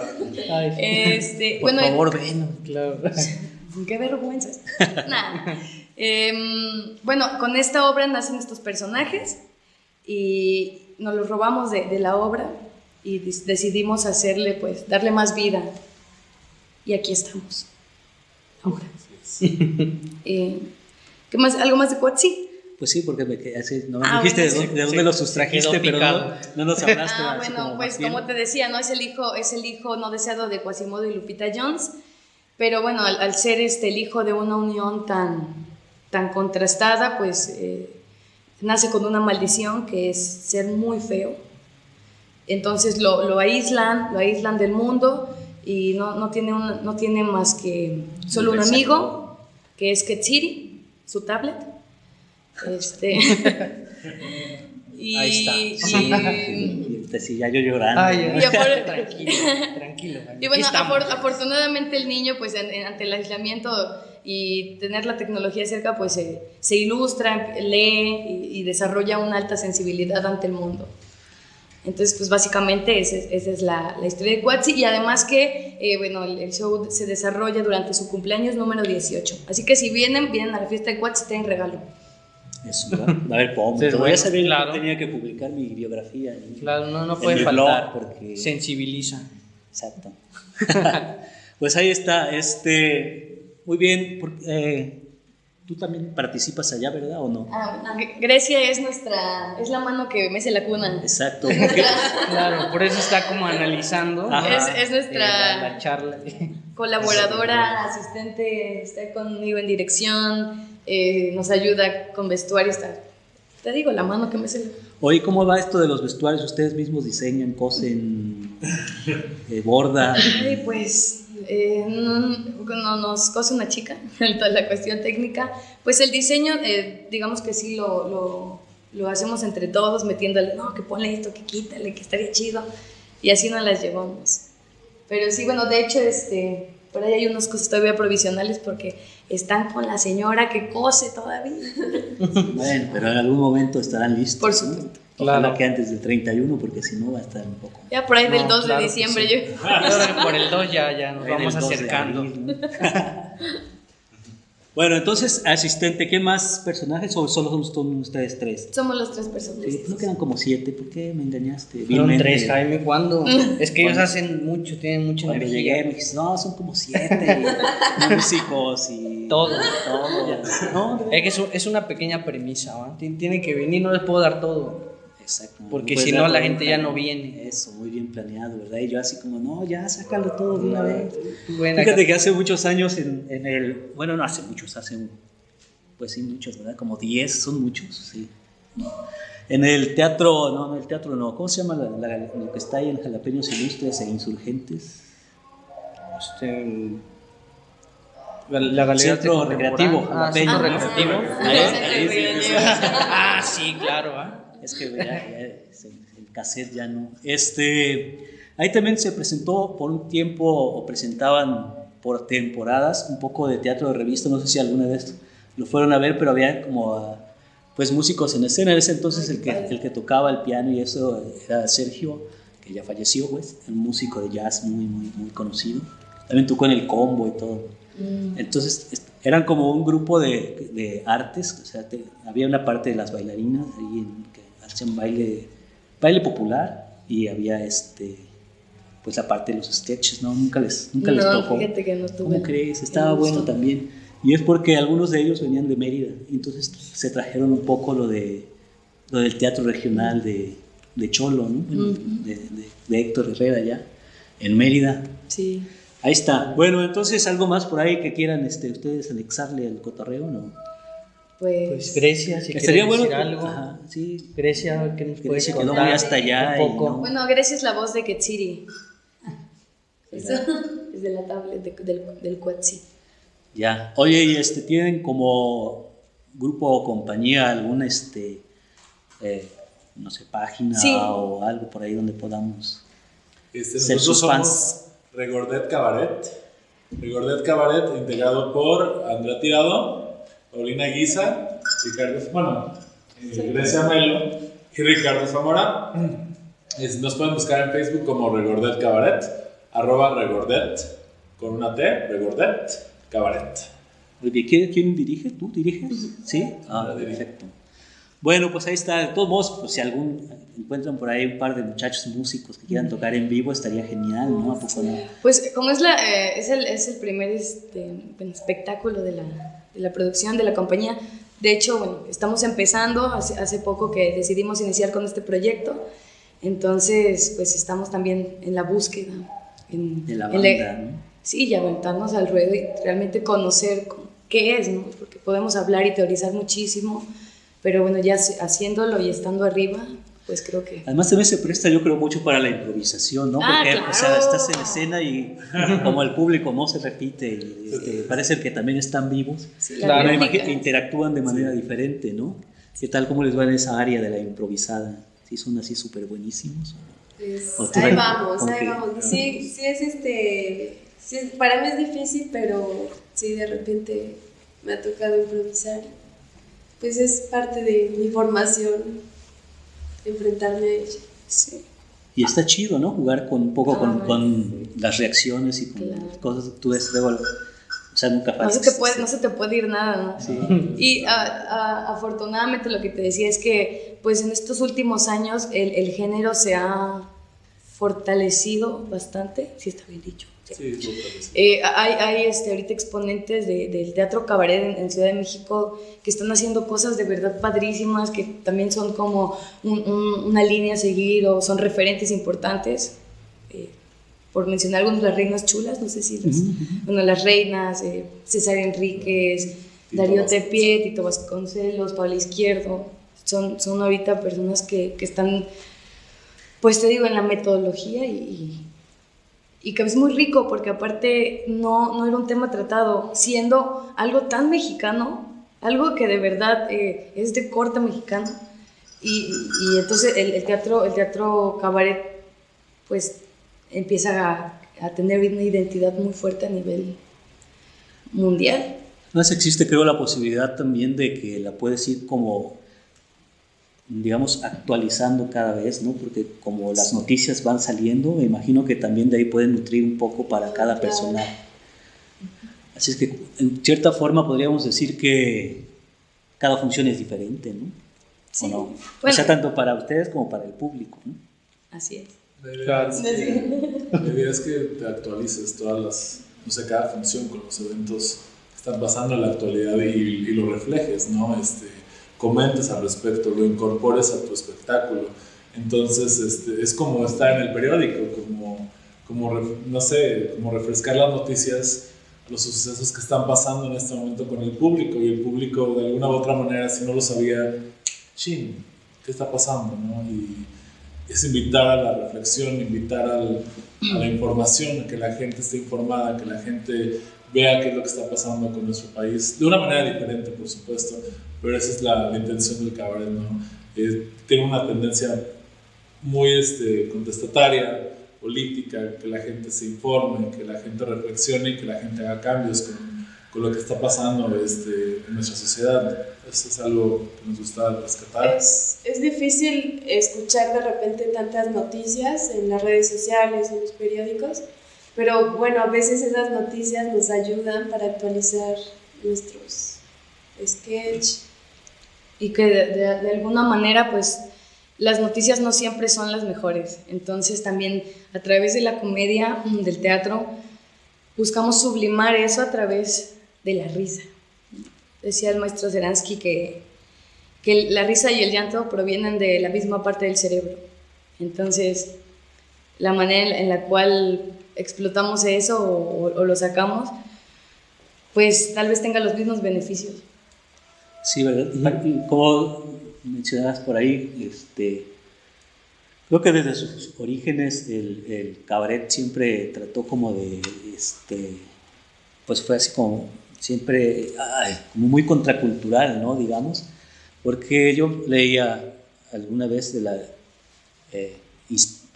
Ay, Este, Por bueno, favor, ven. claro. Qué vergüenzas. Nah. Em, bueno, con esta obra nacen estos personajes y nos los robamos de, de la obra y decidimos hacerle, pues, darle más vida. Y aquí estamos. Ahora. Eh, ¿Qué más? ¿Algo más de Cuatzi? Pues sí, porque me quedé así, no me Ah, dijiste de bueno, dónde, de sí, dónde sí, los se sustrajiste, pero no, no nos hablaste Ah, bueno, como pues bien. como te decía, ¿no? Es el hijo, es el hijo no deseado de Quasimodo y Lupita Jones. Pero bueno, al, al ser este el hijo de una unión tan, tan contrastada, pues eh, nace con una maldición que es ser muy feo. Entonces lo, lo aíslan, lo aíslan del mundo y no, no, tiene, un- no tiene más que solo un amigo, que es Ketsiri, su tablet. Este, y, Ahí está. y- sí, ya yo llorando. Ay, Y apor- tranquilo, tranquilo. y bueno, afor- afortunadamente el niño, pues en- en- ante el aislamiento y tener la tecnología cerca, pues se, se ilustra, lee y, y desarrolla una alta sensibilidad ante el mundo. Entonces, pues básicamente esa es, esa es la, la historia de Quatsi y además que, eh, bueno, el, el show se desarrolla durante su cumpleaños número 18. Así que si vienen, vienen a la fiesta de Quatsi, tienen regalo. Eso, ¿verdad? A ver, ¿cómo? Sí, es Todavía bueno, sabía que claro. tenía que publicar mi biografía. en- Claro, no, no puede faltar. porque... Sensibiliza. Exacto. pues ahí está, este... Muy bien, porque, eh, tú también participas allá, ¿verdad? ¿O no? Ah, Gre- Grecia es nuestra, es la mano que mece la cuna. Exacto. Claro, por eso está como analizando. Es, es nuestra... eh, la, la charla. colaboradora, asistente, está conmigo en dirección, eh, nos ayuda con vestuario, está, te digo, la mano que me hace. Oye, ¿cómo va esto de los vestuarios? ¿Ustedes mismos diseñan, cosen, eh, bordan? Ay, pues, eh, no, no nos cose una chica, toda la cuestión técnica, pues el diseño, eh, digamos que sí lo, lo, lo hacemos entre todos, metiéndole, no, que ponle esto, que quítale, que estaría chido, y así nos las llevamos. Pero sí, bueno, de hecho, este, por ahí hay unas cosas todavía provisionales porque están con la señora que cose todavía. Bueno, pero en algún momento estarán listos. Por ¿no? Supuesto. Ojalá Claro. que antes del 31, porque si no va a estar un poco... Ya por ahí del No, 2 claro de diciembre sí. yo... Por el 2 ya, ya nos vamos 2 de acercando. abril, ¿no? Bueno, entonces, asistente, ¿qué más personajes o solo son ustedes tres? Somos los tres personas. Sí, no quedan como siete, ¿por qué me engañaste? Fueron tres, Jaime, ¿cuándo? Es que ellos hacen mucho, tienen mucha Cuando energía. llegué me dijiste, no, son como siete músicos y Todo. todo. No, no, Es que es una pequeña premisa, ¿va? Tien- Tienen que venir, no les puedo dar todo. Exacto. Porque si no, la gente ya no viene. Eso, muy bien planeado, ¿verdad? Y yo así como, no, ya, sácalo todo de una vez. Acá. Fíjate que hace muchos años en, en el, bueno, no hace muchos, hace, un- pues sí, muchos, ¿verdad? Como 10, son muchos, sí. En el teatro, no, no, el teatro no, ¿cómo se llama la- la- lo que está ahí en Jalapeños Ilustres e Insurgentes? Este, la, la galería Centro recreativo, Ah, Ajá. recreativo. Ah, sí, claro, ¿va? Es que ya, el, cassette ya no. Este, ahí también se presentó por un tiempo, o presentaban por temporadas, un poco de teatro de revista, no sé si alguna vez lo fueron a ver, pero había como pues músicos en escena. En ese entonces el que, el que tocaba el piano y eso era Sergio, que ya falleció, pues, un músico de jazz muy, muy, muy conocido. También tocó en el combo y todo. Entonces est- eran como un grupo de, de artes, o sea, te- había una parte de las bailarinas ahí en- hacían baile, baile popular y había este, pues la parte de los sketches, ¿no? Nunca les, nunca les No, tocó. fíjate que no tuve. ¿Cómo crees? Estaba bueno también. Y es porque algunos de ellos venían de Mérida, entonces se trajeron un poco lo, de, lo del teatro regional de, de Cholo, ¿no? Bueno, de, de- de Héctor Herrera ya, en Mérida. Sí. Ahí está. Bueno, entonces algo más por ahí que quieran este, ustedes anexarle al cotorreo, ¿no? Pues, Pues Grecia, si quieren bueno. decir algo. Ajá, sí. Grecia, ¿qué nos puede Grecia quedó contar? muy hasta allá. Un y poco. no- Bueno, Grecia es la voz de Ketsiri. Eso. Es de la tablet de- del, del Quetzi. Ya. Oye, y este, ¿tienen como grupo o compañía alguna, este, eh, no sé, página Sí. o algo por ahí donde podamos Este, ser nosotros sus somos fans? Regordet Cabaret. Regordet Cabaret, integrado por Andrea Tirado, Paulina Guisa, Ricardo, bueno, eh, Grecia Melo y Ricardo Zamora. Es- nos pueden buscar en Facebook como Regordet Cabaret, arroba Regordet, con una T, Regordet Cabaret. ¿Quién, quién dirige? ¿Tú diriges? ¿Sí? Ah, dirijo. perfecto. Bueno, pues ahí está. De todos modos, pues si algún encuentran por ahí un par de muchachos músicos que quieran tocar en vivo, estaría genial, ¿no? ¿A poco no? Pues como es, la, eh, es, el, es el primer este, espectáculo de la, de la producción de la compañía, de hecho, bueno, estamos empezando, hace, hace poco que decidimos iniciar con este proyecto, entonces pues estamos también en la búsqueda. En, De la en le- banda, ¿no? Sí, y aventarnos al ruedo y realmente conocer qué es, ¿no? Porque podemos hablar y teorizar muchísimo, pero bueno, ya haci- haciéndolo y estando arriba, pues creo que... Además también se presta yo creo mucho para la improvisación, ¿no? Ah, Porque o sea, claro. estás en escena y como el público no se repite y este, parece que también están vivos, Sí, Claro. me técnica. imagino que interactúan de manera diferente, ¿no? ¿Qué tal cómo les va en esa área de la improvisada? ¿Sí son así súper buenísimos? Pues ahí vamos, ahí vamos. Sí, sí es este, sí es- para mí es difícil, pero sí de repente me ha tocado improvisar. Pues es parte de mi formación, enfrentarme a ella. Sí. Y está chido, ¿no? Jugar con un poco con, Ah, las reacciones y con Claro. las cosas que tú ves luego. O sea, nunca No se, te puede, no se te puede ir nada, ¿no? Sí. Y a- a- afortunadamente lo que te decía es que pues en estos últimos años el, el género se ha fortalecido bastante, si está bien dicho. Sí. Sí, súper. Eh, hay hay este, ahorita exponentes de- del teatro cabaret en, en Ciudad de México que están haciendo cosas de verdad padrísimas, que también son como un- un- una línea a seguir o son referentes importantes. Eh, por mencionar algunas, las reinas chulas, no sé si las... Bueno, las reinas, eh, César Enríquez, Tito Darío Vasconcelos. Tepié, Tito Vasconcelos, Pablo Izquierdo, son, son ahorita personas que, que están, pues te digo, en la metodología y, y, que es muy rico porque aparte no, no era un tema tratado, siendo algo tan mexicano, algo que de verdad eh, es de corte mexicano. Y, y entonces el, el teatro, el teatro cabaret, pues empieza a, a tener una identidad muy fuerte a nivel mundial. Además existe creo la posibilidad también de que la puedes ir como, digamos, actualizando cada vez, ¿no? Porque como las noticias van saliendo, me imagino que también de ahí pueden nutrir un poco para cada Claro. personaje. Así es que en cierta forma podríamos decir que cada función es diferente, ¿no? Sí. ¿O no? Bueno. o sea, tanto para ustedes como para el público, ¿no? Así es. La idea, es que, que te actualices todas las, no sé, cada función con los eventos que están pasando en la actualidad y, y lo reflejes, ¿no? Este, comentes al respecto, lo incorpores a tu espectáculo. Entonces, este, es como estar en el periódico, como, como no sé, como refrescar las noticias, los sucesos que están pasando en este momento con el público y el público de alguna u otra manera, si no lo sabía, chin, ¿qué está pasando? ¿no? Y, es invitar a la reflexión, invitar a la información, a que la gente esté informada, que la gente vea qué es lo que está pasando con nuestro país, de una manera diferente, por supuesto, pero esa es la, la intención del cabaret, ¿no? Eh, tiene una tendencia muy este, contestataria, política, que la gente se informe, que la gente reflexione y que la gente haga cambios con, con lo que está pasando este, en nuestra sociedad. Eso es algo que nos gusta rescatar. Es, es difícil escuchar de repente tantas noticias en las redes sociales, en los periódicos, pero bueno, a veces esas noticias nos ayudan para actualizar nuestros sketch. Y que de, alguna manera pues las noticias no siempre son las mejores. Entonces también a través de la comedia, mm, del teatro, buscamos sublimar eso a través de la risa. Decía el maestro Zeransky que, que la risa y el llanto provienen de la misma parte del cerebro. Entonces, la manera en la- cual explotamos eso o lo sacamos, pues tal vez tenga los mismos beneficios. Sí, ¿verdad? Y Como mencionabas por ahí, este, creo que desde sus orígenes el, el cabaret siempre trató como de, este, pues fue así como siempre, ay, como muy contracultural, ¿no? Digamos, porque yo leía alguna vez de la, eh,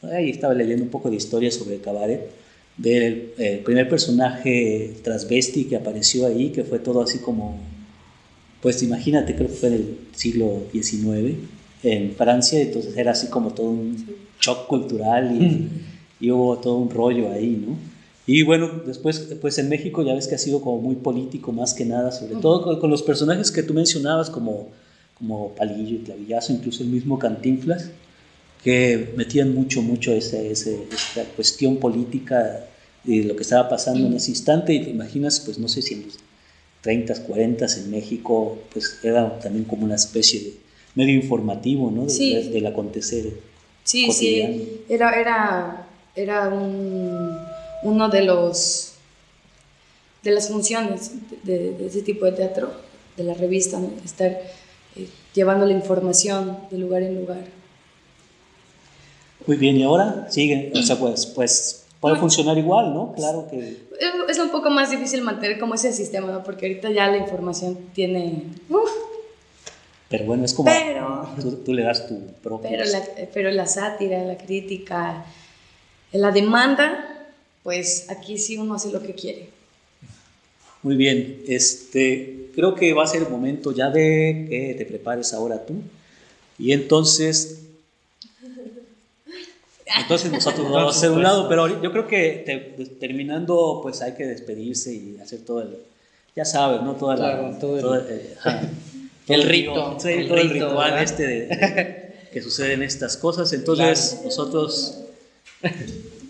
ahí estaba leyendo un poco de historia sobre el cabaret, del eh, primer personaje transvesti que apareció ahí, que fue todo así como pues imagínate, creo que fue en el siglo XIX en Francia, entonces era así como todo un shock cultural y, y hubo todo un rollo ahí, ¿no? Y bueno, después, pues en México ya ves que ha sido como muy político más que nada, sobre todo con, con los personajes que tú mencionabas como, como Palillo y Clavillazo, incluso el mismo Cantinflas, que metían mucho, mucho ese, ese- esa cuestión política de lo que estaba pasando en ese instante. Y te imaginas, pues no sé si en los 30, 40 en México, pues era también como una especie de medio informativo, ¿no? De- Sí. de- del acontecer. Sí, cotidiano. sí, era, era, era un- uno de los de las funciones de, de ese tipo de teatro, de la revista, ¿no? estar eh, llevando la información de lugar en lugar. Muy bien, y ahora sigue, o sea, pues, pues puede funcionar igual, ¿no? Claro que... Es- un poco más difícil mantener como ese sistema, ¿no? porque ahorita ya la información tiene... uf, Pero bueno, es como... Pero- Tú, tú le das tu propio... pero, la, pero la sátira, la crítica, la demanda, pues aquí sí uno hace lo que quiere. Muy bien, este, creo que va a ser el momento ya de que te prepares ahora tú. Y entonces, entonces nosotros nos vamos a hacer un lado, pero yo creo que te- terminando, pues hay que despedirse y hacer todo el, ya sabes, ¿no? Toda la, Claro, todo el- eh, ajá. El Todo rito, sí, el todo el ritual ¿verdad? este de, de- que suceden estas cosas. Entonces, Claro. nosotros,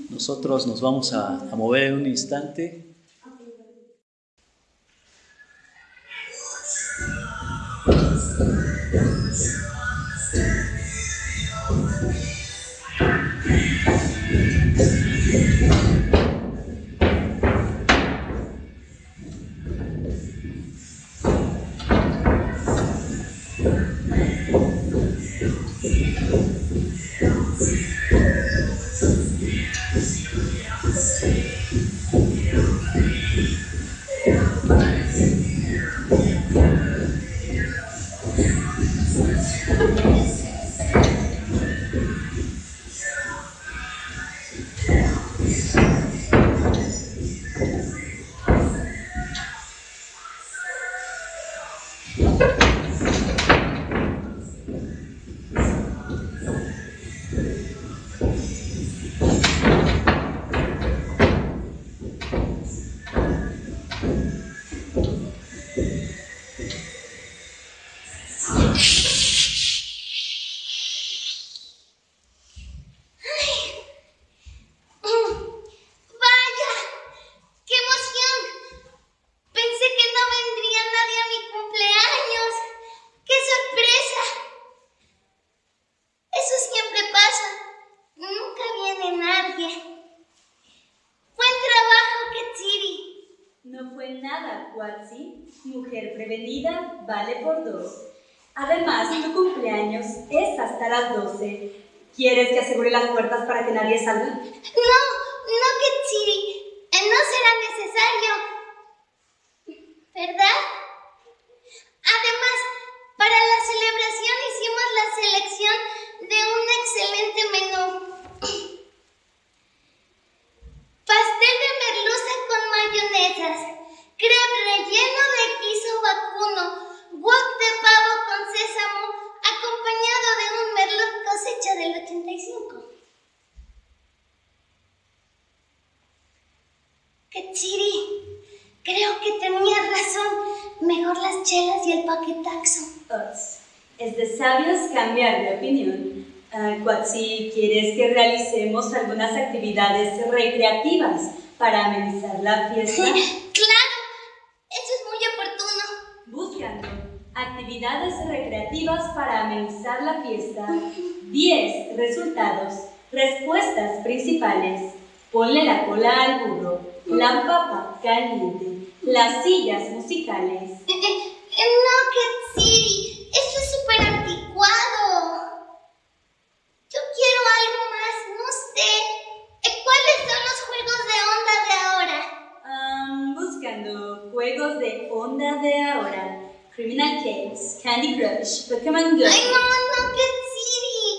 nosotros nos vamos a, a mover en un instante. Fue nada, Quatsi. Mujer prevenida vale por dos. Además, tu cumpleaños es hasta las 12. ¿Quieres que asegure las puertas para que nadie salga? No, no, Ketsiri. Eh, No será necesario. ¿Verdad? Además, para la celebración hicimos la selección de un excelente menú. Pastel de merluza con mayonesas, crepe relleno de queso vacuno, wok de pavo con sésamo, acompañado de un merlot cosecha del 85. Ketsiri, creo que tenías razón. Mejor las chelas y el paquetaxo. Es de sabios cambiar de opinión. Ah, Quatsi, ¿quieres que realicemos algunas actividades recreativas para amenizar la fiesta? claro, eso es muy oportuno. Buscando actividades para amenizar la fiesta. 10 resultados. Respuestas principales. Ponle la cola al burro. La papa caliente. Las sillas musicales. Eh, eh, eh, no, Ketsiri, esto es súper anticuado. Yo quiero algo más, no sé. Eh, ¿Cuáles son los juegos de onda de ahora? Am, buscando juegos de onda de ahora. Criminal Games, Candy Crush, Pokémon Go. Ay, no, no, Ketsiri.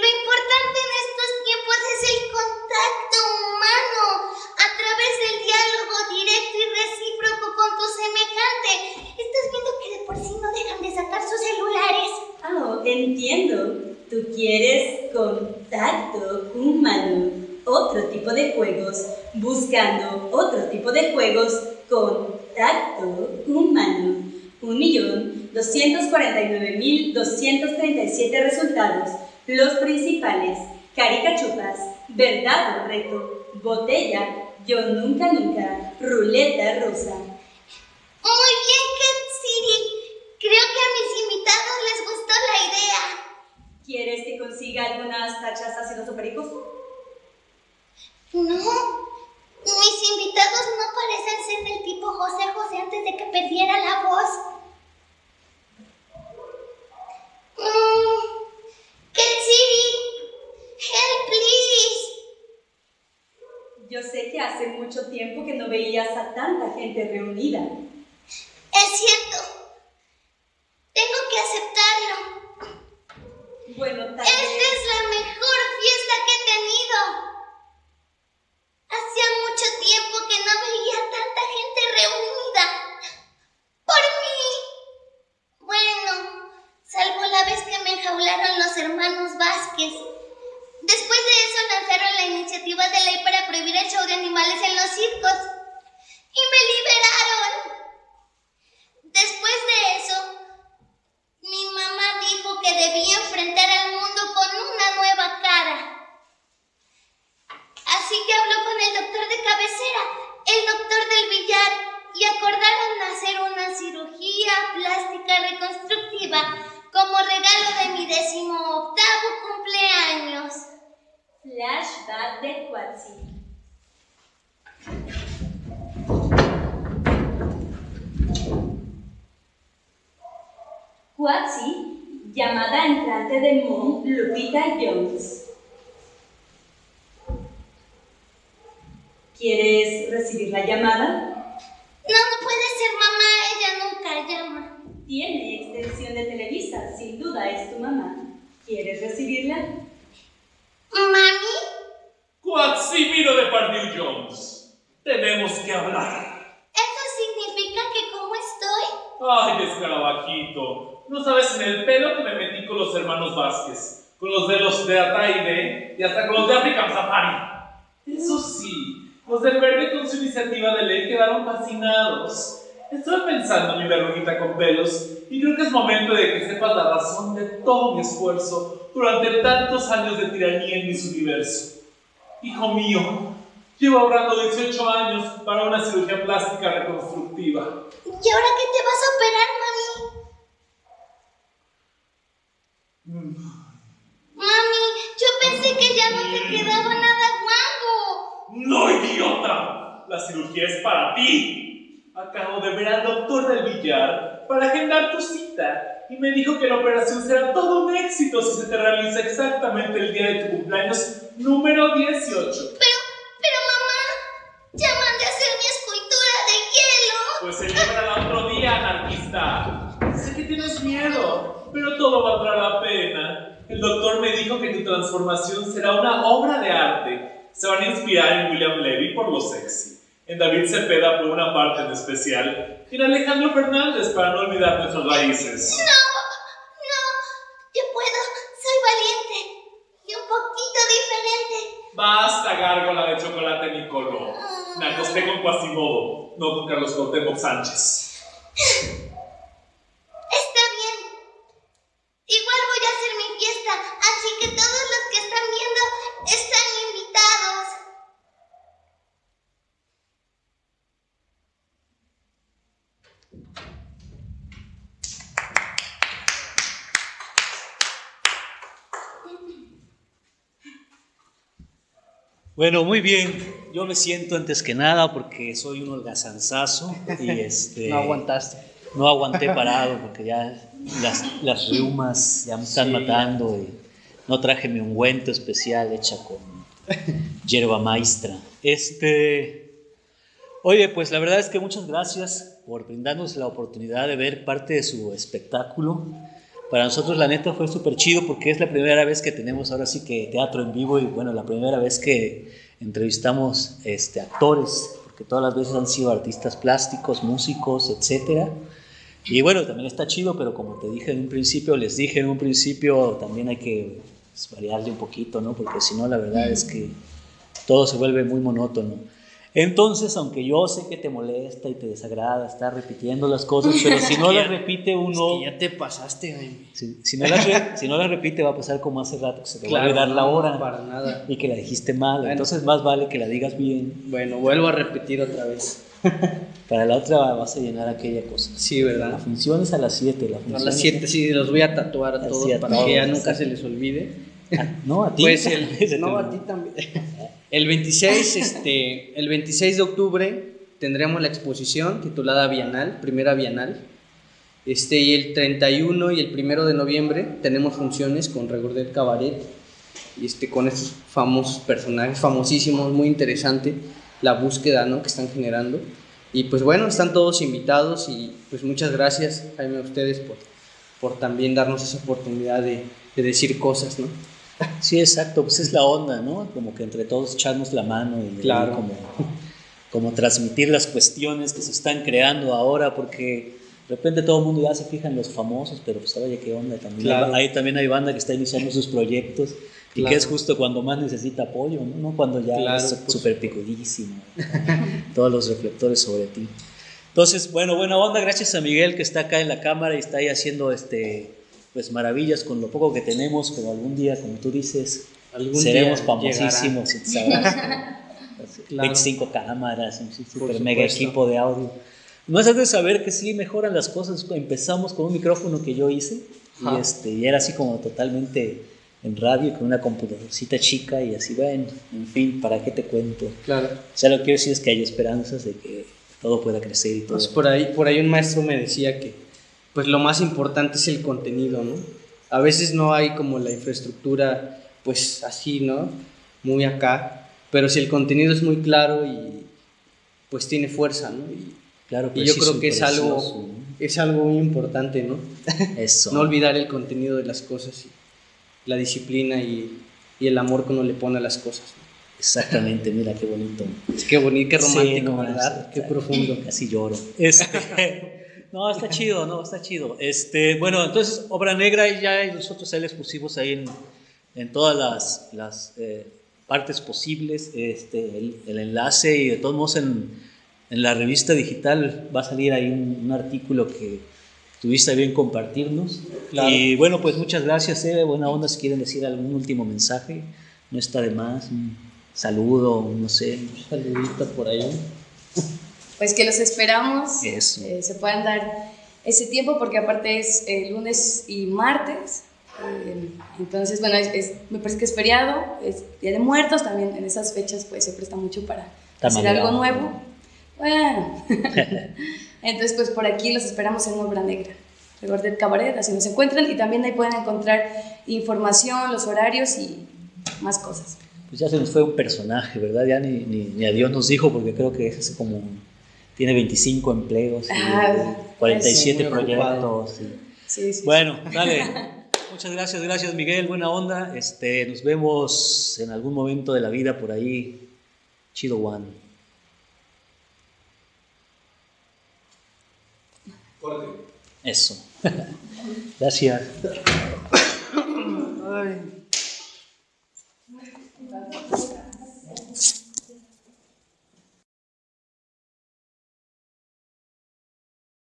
Lo importante en estos tiempos es el contacto humano a través del diálogo directo y recíproco con tu semejante. Estás viendo que de por sí no dejan de sacar sus celulares. Oh, entiendo. Tú quieres contacto humano. Otro tipo de juegos. Buscando otro tipo de juegos. Contacto humano. 1.249.237 resultados. Los principales. Caricachupas. Verdad o reto. Botella. Yo nunca nunca. Ruleta rusa. Muy bien, Ketsiri. Creo que a mis invitados les gustó la idea. ¿Quieres que consiga algunas tachas ácido supericos? No, mis invitados no parecen ser del tipo José José antes de que perdiera la voz. Mm, help please. Yo sé que hace mucho tiempo que no veías a tanta gente reunida. Es cierto. Tengo que aceptarlo. Bueno, tal Esta es la mejor fiesta que he tenido. Hacía mucho tiempo que no veía tanta gente reunida. Por mí. Bueno, salvo la vez que me enjaularon los hermanos Vázquez. Después de eso lanzaron la iniciativa de ley para prohibir el show de animales en los circos. Y me liberaron. Después de eso, mi mamá dijo que debía enfrentar al mundo con una nueva cara. Así que habló con el doctor de cabecera, el doctor del billar, y acordaron hacer una cirugía plástica reconstructiva como regalo de mi decimoctavo cumpleaños. Flashback de Quatsi. Quatsi, llamada entrante de Moon Lupita Jones. ¿Quieres recibir la llamada? No, no puede ser mamá, ella nunca llama. Tiene extensión de Televisa, sin duda es tu mamá. ¿Quieres recibirla? ¿Mami? Quatsimiro de Pardieu Jones. Tenemos que hablar. ¿Eso significa que cómo estoy? Ay, escarabajito. No sabes en el pelo que me metí con los hermanos Vázquez. Con los de los de Ataide y hasta con los de African Safari. Eso sí, Los del verde con su iniciativa de ley quedaron fascinados. Estuve pensando, mi verruguita con pelos, y creo que es momento de que sepas la razón de todo mi esfuerzo durante tantos años de tiranía en mis universo. Hijo mío, llevo ahorrando 18 años para una cirugía plástica reconstructiva. ¿Y ahora qué te vas a operar, mami? Mami, yo pensé que ya no te quedaba nada guapo. ¡No, idiota! La cirugía es para ti. Acabo de ver al doctor del billar para agendar tu cita y me dijo que la operación será todo un éxito si se te realiza exactamente el día de tu cumpleaños número 18. Pero, pero mamá, ya mandé a hacer mi escultura de hielo. Pues celébrala otro día, anarquista. Sé que tienes miedo, pero todo valdrá la pena. El doctor me dijo que tu transformación será una obra de arte. Se van a inspirar en William Levy por lo sexy, en David Cepeda por una parte en especial, y en Alejandro Fernández para no olvidar nuestras raíces. No, no, yo puedo, soy valiente y un poquito diferente. Basta, gárgola de chocolate Nicoló. Me acosté con Quasimodo, no con Carlos Cuauhtémoc Sánchez. Está bien. Igual voy a hacer mi fiesta, así que todos los que están viendo están invitados. Bueno, muy bien. Yo me siento antes que nada porque soy un holgazanzazo y este, No aguantaste. no aguanté parado porque ya las, las reumas ya me están Sí. matando y no traje mi ungüento especial hecha con hierba maestra. Este, oye, pues la verdad es que muchas gracias por brindarnos la oportunidad de ver parte de su espectáculo. Para nosotros la neta fue súper chido porque es la primera vez que tenemos ahora sí que teatro en vivo y bueno, la primera vez que entrevistamos este, actores, porque todas las veces han sido artistas plásticos, músicos, etcétera. Y bueno, también está chido, pero como te dije en un principio, les dije en un principio, también hay que pues, variarle un poquito, ¿no? Porque si no, la verdad es que todo se vuelve muy monótono. Entonces, aunque yo sé que te molesta y te desagrada estar repitiendo las cosas, pero si no las repite uno, Es que ya te pasaste, Jaime. si, si no las re- si no las repite va a pasar como hace rato, que se te Claro, va a olvidar la no, hora para nada. y que la dijiste mal. Bueno. Entonces, más vale que la digas bien. Bueno, vuelvo a repetir otra vez. Para la otra vas a llenar aquella cosa. Sí, La ¿verdad? función es a las 7. La A las es- 7 sí, los voy a tatuar a todos a para todos, que ya sí. nunca se les olvide. Ah, no, a ti. Pues el, no, a ti también. El 26, este, el 26 de octubre tendremos la exposición titulada Bienal, primera Bienal. Este, y el 31 y el 1 de noviembre tenemos funciones con Regordel Cabaret, y este, con estos famosos personajes, famosísimos, muy interesante la búsqueda ¿no? que están generando. Y pues bueno, están todos invitados y pues muchas gracias, Jaime, a ustedes por, por también darnos esa oportunidad de, de decir cosas, ¿no? Sí, exacto, pues es la onda, ¿no? Como que entre todos echarnos la mano y Claro. como, como transmitir las cuestiones que se están creando ahora, porque de repente todo el mundo ya se fija en los famosos, pero pues oye, qué onda también. Claro. Ahí también hay banda que está iniciando sus proyectos y Claro. que es justo cuando más necesita apoyo, ¿no? No cuando ya Claro, es pues. súper picudísimo, todos los reflectores sobre ti. Entonces, bueno, buena onda, gracias a Miguel que está acá en la cámara y está ahí haciendo este, pues maravillas con lo poco que tenemos, pero algún día, como tú dices, Algún seremos día famosísimos sabrás. Claro. 25 cámaras, un super Por mega supuesto. equipo de audio. No es de saber que sí mejoran las cosas. Empezamos con un micrófono que yo hice y, este, y era así como totalmente en radio con una computadorcita chica y así, bueno, en fin, ¿para qué te cuento? Claro. O sea, lo que quiero decir es que hay esperanzas de que todo pueda crecer y todo. Pues por ahí, por ahí un maestro me decía que pues lo más importante es el contenido, ¿no? A veces no hay como la infraestructura pues así, ¿no? Muy acá, pero si el contenido es muy claro y pues tiene fuerza, ¿no? Y, claro, y yo preciso creo que es algo, es algo muy importante, ¿no? Eso. No olvidar el contenido de las cosas, y la disciplina y, y el amor que uno le pone a las cosas. ¿no? Exactamente, mira qué bonito. Es que bonito, qué Sí, romántico, no, ¿verdad? Qué profundo. Casi lloro. Este, no, está chido, no, está chido. Este, bueno, entonces, Obra Negra y ya nosotros ahí les pusimos ahí en, en todas las, las, eh, partes posibles. Este, el, el enlace y de todos modos en, en la revista digital va a salir ahí un, un artículo que tuviste bien compartirnos. Claro. Y bueno, pues muchas gracias, Eve. Buena onda, si quieren decir algún último mensaje, no está de más. Un saludo, no sé. Saludito por ahí. Pues que los esperamos. Eh, se puedan dar ese tiempo porque aparte es eh, lunes y martes. eh, entonces, bueno, es- es- me parece que es feriado, es Día de Muertos, también en esas fechas pues se presta mucho para hacer Tamalera. algo nuevo. Bueno, entonces pues por aquí los esperamos en Obra Negra. Regordet Cabaret, así nos encuentran y también ahí pueden encontrar información, los horarios y más cosas. Pues ya se nos fue un personaje, ¿verdad? Ya ni, ni, ni a Dios nos dijo, porque creo que es como. Tiene 25 empleos, y Ah, 47 es muy ocupado. proyectos. y- Sí, sí. Bueno, dale. Muchas gracias, gracias Miguel, buena onda. Este, nos vemos en algún momento de la vida por ahí. Chido One. Eso. Gracias. Ay.